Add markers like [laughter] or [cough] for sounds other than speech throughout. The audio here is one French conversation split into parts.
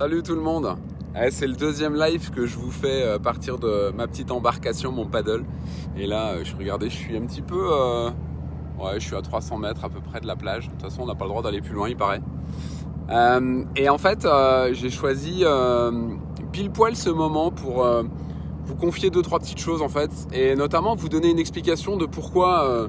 Salut tout le monde eh, C'est le deuxième live que je vous fais à partir de ma petite embarcation, mon paddle. Et là, euh, je regardais, je suis un petit peu... Euh, ouais, je suis à 300 mètres à peu près de la plage. De toute façon, on n'a pas le droit d'aller plus loin, il paraît. Euh, et en fait, j'ai choisi pile poil ce moment pour vous confier deux, trois petites choses en fait. Et notamment vous donner une explication de pourquoi...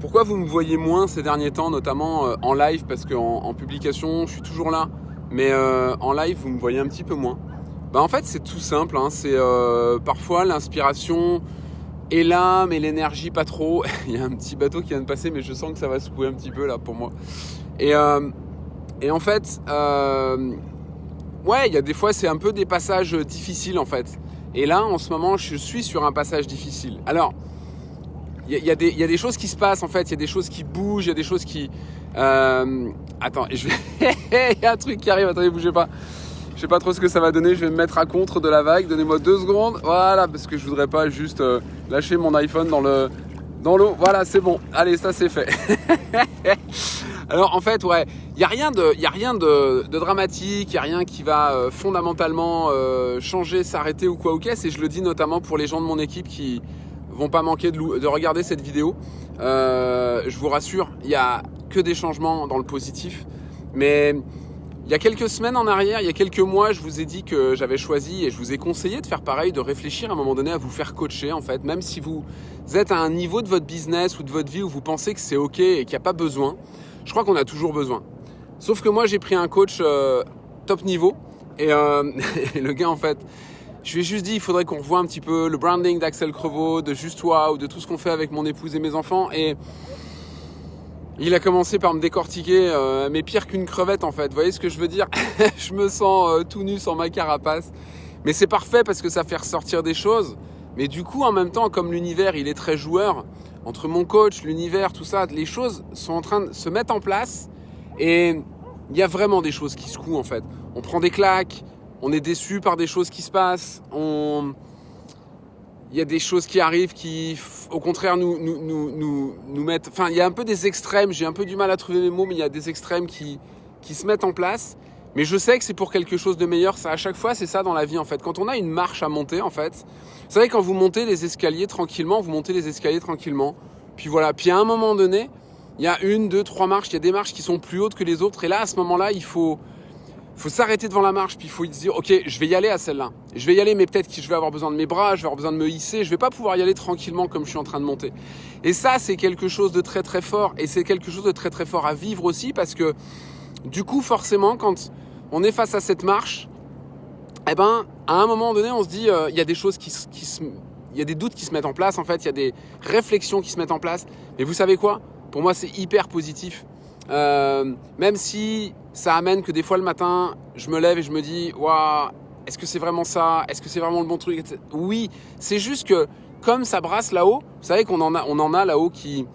vous me voyez moins ces derniers temps, notamment en live, parce qu'en en publication, je suis toujours là mais euh, en live, vous me voyez un petit peu moins. Bah, en fait, c'est tout simple. Hein. C'est euh, parfois l'inspiration est là, mais l'énergie pas trop. [laughs] il y a un petit bateau qui vient de passer, mais je sens que ça va secouer un petit peu là pour moi. Et, euh, et en fait, ouais, il y a des fois, c'est un peu des passages difficiles en fait. Et là, en ce moment, je suis sur un passage difficile. Alors, il y, y, a des choses qui se passent en fait, il y a des choses qui bougent, il y a des choses qui, euh, attends, je vais... [laughs] il y a un truc qui arrive, attendez, bougez pas. Je sais pas trop ce que ça va donner, je vais me mettre à contre de la vague, donnez-moi deux secondes. Voilà, parce que je voudrais pas juste euh, lâcher mon iPhone dans le dans l'eau. Voilà, c'est bon. Allez, ça c'est fait. [laughs] Alors en fait, ouais, il y a rien de y a rien de, de dramatique, il y a rien qui va euh, fondamentalement euh, changer, s'arrêter ou quoi ou qu'est-ce et je le dis notamment pour les gens de mon équipe qui pas manquer de, de regarder cette vidéo. je vous rassure, il y a que des changements dans le positif. Mais il y a quelques semaines en arrière, il y a quelques mois, je vous ai dit que j'avais choisi et je vous ai conseillé de faire pareil, de réfléchir à un moment donné à vous faire coacher en fait, même si vous êtes à un niveau de votre business ou de votre vie où vous pensez que c'est ok et qu'il n'y a pas besoin. Je crois qu'on a toujours besoin. Sauf que moi, j'ai pris un coach euh, top niveau euh, [laughs] et, le gars en fait, je lui ai juste dit, il faudrait qu'on revoie un petit peu le branding d'Axel Crevaux, de Juste Toi ou de tout ce qu'on fait avec mon épouse et mes enfants et il a commencé par me décortiquer, euh, mais pire qu'une crevette en fait. Vous voyez ce que je veux dire? [laughs] Je me sens euh, tout nu sans ma carapace. Mais c'est parfait parce que ça fait ressortir des choses. Mais du coup, en même temps, comme l'univers, il est très joueur, entre mon coach, l'univers, tout ça, les choses sont en train de se mettre en place. Et il y a vraiment des choses qui secouent en fait. On prend des claques, on est déçu par des choses qui se passent, il y a des choses qui arrivent qui, au contraire, nous, nous, nous, nous, mettent... Enfin, il y a un peu des extrêmes, j'ai un peu du mal à trouver mes mots, mais il y a des extrêmes qui, qui se mettent en place. Mais je sais que c'est pour quelque chose de meilleur. Ça, à chaque fois, c'est ça dans la vie, en fait. Quand on a une marche à monter, en fait, vous savez, quand vous montez les escaliers tranquillement, vous montez les escaliers tranquillement. Puis voilà. Puis à un moment donné, il y a une, deux, trois marches. Il y a des marches qui sont plus hautes que les autres. Et là, à ce moment-là, il faut, faut s'arrêter devant la marche, puis il faut se dire, ok, je vais y aller à celle-là. Je vais y aller, mais peut-être que je vais avoir besoin de mes bras, je vais avoir besoin de me hisser, je vais pas pouvoir y aller tranquillement comme je suis en train de monter. Et ça, c'est quelque chose de très très fort, et c'est quelque chose de très très fort à vivre aussi, parce que du coup, forcément, quand on est face à cette marche, eh ben, à un moment donné, on se dit, euh, il y a des choses qui, qui se, il y a des doutes qui se mettent en place, en fait, il y a des réflexions qui se mettent en place. Mais vous savez quoi? Pour moi, c'est hyper positif. Euh, même si ça amène que des fois le matin, je me lève et je me dis, waouh, est-ce que c'est vraiment ça? Est-ce que c'est vraiment le bon truc? Oui, c'est juste que comme ça brasse là-haut, vous savez qu'on en a, on en a là-haut qui,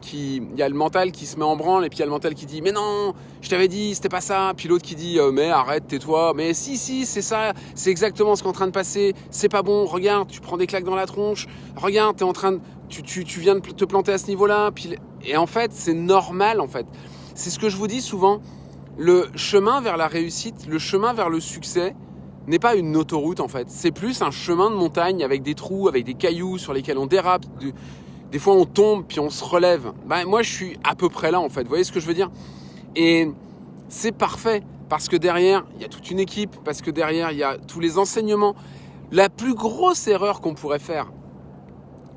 qui, il y a le mental qui se met en branle et puis il y a le mental qui dit mais non, je t'avais dit, c'était pas ça. Puis l'autre qui dit euh, mais arrête, tais-toi. Mais si si, c'est ça, c'est exactement ce qui est en train de passer. C'est pas bon. Regarde, tu prends des claques dans la tronche. Regarde, t'es en train de, tu, tu, tu viens de te planter à ce niveau-là. Puis et en fait, c'est normal en fait. C'est ce que je vous dis souvent. Le chemin vers la réussite, le chemin vers le succès n'est pas une autoroute en fait. C'est plus un chemin de montagne avec des trous, avec des cailloux sur lesquels on dérape. Des fois on tombe puis on se relève. Ben, moi je suis à peu près là en fait. Vous voyez ce que je veux dire? Et c'est parfait parce que derrière il y a toute une équipe, parce que derrière il y a tous les enseignements. La plus grosse erreur qu'on pourrait faire,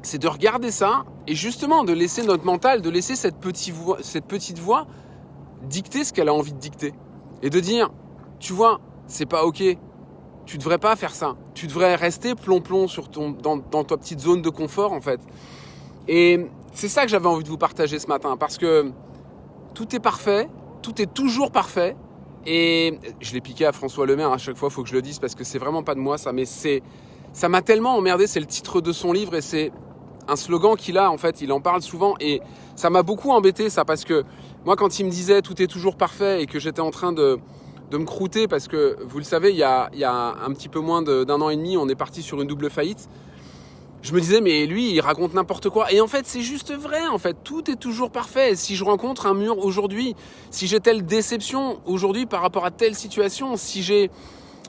c'est de regarder ça et justement de laisser notre mental, de laisser cette petite voix, cette petite voix dicter ce qu'elle a envie de dicter. Et de dire, tu vois, c'est pas ok, tu devrais pas faire ça. Tu devrais rester plomb-plomb sur ton, dans, dans, ta petite zone de confort, en fait. Et c'est ça que j'avais envie de vous partager ce matin, parce que tout est parfait, tout est toujours parfait. Et je l'ai piqué à François Lemaire à chaque fois, il faut que je le dise, parce que c'est vraiment pas de moi ça, mais c'est, ça m'a tellement emmerdé, c'est le titre de son livre et c'est un slogan qu'il a, en fait, il en parle souvent et ça m'a beaucoup embêté ça, parce que moi, quand il me disait tout est toujours parfait et que j'étais en train de, de me croûter parce que, vous le savez, il y a, il y a un petit peu moins d'un an et demi, on est parti sur une double faillite. Je me disais, mais lui, il raconte n'importe quoi. Et en fait, c'est juste vrai, en fait. Tout est toujours parfait. Si je rencontre un mur aujourd'hui, si j'ai telle déception aujourd'hui par rapport à telle situation, si j'ai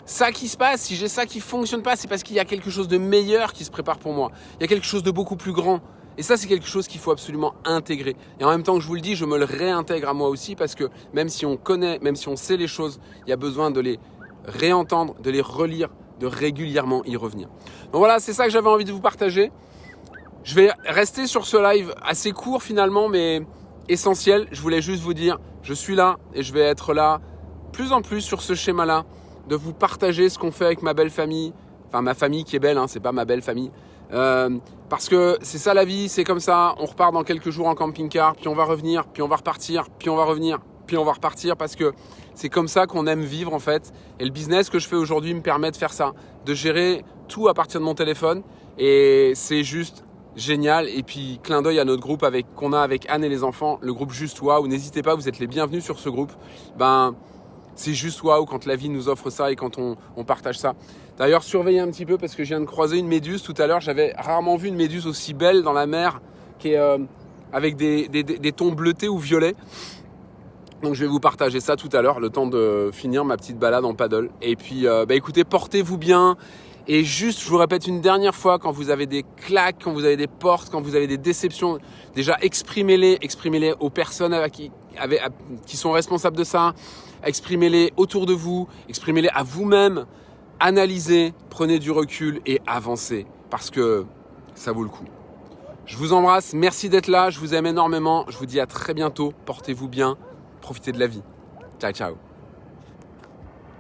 ça qui se passe, si j'ai ça qui fonctionne pas, c'est parce qu'il y a quelque chose de meilleur qui se prépare pour moi. Il y a quelque chose de beaucoup plus grand. Et ça, c'est quelque chose qu'il faut absolument intégrer. Et en même temps que je vous le dis, je me le réintègre à moi aussi parce que même si on connaît, même si on sait les choses, il y a besoin de les réentendre, de les relire, de régulièrement y revenir. Donc voilà, c'est ça que j'avais envie de vous partager. Je vais rester sur ce live assez court finalement, mais essentiel. Je voulais juste vous dire, je suis là et je vais être là plus en plus sur ce schéma-là, de vous partager ce qu'on fait avec ma belle famille, enfin ma famille qui est belle, hein, c'est pas ma belle famille. Euh, parce que c'est ça la vie, c'est comme ça. On repart dans quelques jours en camping-car, puis on va revenir, puis on va repartir, puis on va revenir, puis on va repartir parce que c'est comme ça qu'on aime vivre en fait. Et le business que je fais aujourd'hui me permet de faire ça, de gérer tout à partir de mon téléphone. Et c'est juste génial. Et puis clin d'œil à notre groupe avec qu'on a avec Anne et les enfants, le groupe Juste Waouh. N'hésitez pas, vous êtes les bienvenus sur ce groupe. Ben c'est juste waouh quand la vie nous offre ça et quand on, partage ça. D'ailleurs, surveillez un petit peu parce que je viens de croiser une méduse tout à l'heure. J'avais rarement vu une méduse aussi belle dans la mer, qui est euh, avec des, tons bleutés ou violets. Donc je vais vous partager ça tout à l'heure, le temps de finir ma petite balade en paddle. Et puis, euh, bah écoutez, portez-vous bien. Et juste, je vous répète une dernière fois, quand vous avez des claques, quand vous avez des portes, quand vous avez des déceptions, déjà exprimez-les, exprimez-les aux personnes qui, qui sont responsables de ça, exprimez-les autour de vous, exprimez-les à vous-même, analysez, prenez du recul et avancez parce que ça vaut le coup. Je vous embrasse, merci d'être là, je vous aime énormément, je vous dis à très bientôt, portez-vous bien, profitez de la vie. Ciao ciao